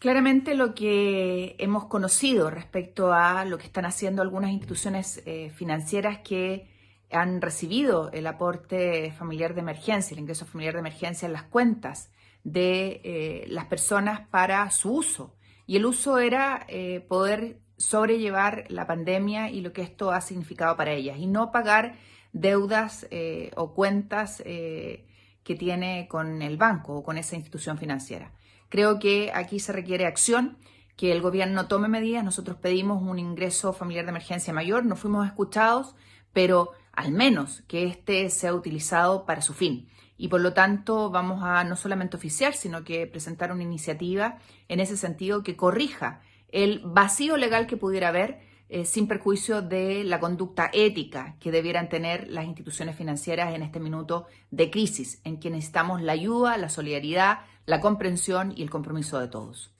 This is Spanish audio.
Claramente lo que hemos conocido respecto a lo que están haciendo algunas instituciones eh, financieras que han recibido el aporte familiar de emergencia, el ingreso familiar de emergencia en las cuentas de eh, las personas para su uso. Y el uso era eh, poder sobrellevar la pandemia y lo que esto ha significado para ellas y no pagar deudas o cuentas que tiene con el banco o con esa institución financiera. Creo que aquí se requiere acción, que el gobierno tome medidas. Nosotros pedimos un ingreso familiar de emergencia mayor, no fuimos escuchados, pero al menos que éste sea utilizado para su fin. Y por lo tanto vamos a no solamente oficiar, sino que presentar una iniciativa en ese sentido que corrija el vacío legal que pudiera haber eh, sin perjuicio de la conducta ética que debieran tener las instituciones financieras en este minuto de crisis, en que necesitamos la ayuda, la solidaridad, la comprensión y el compromiso de todos.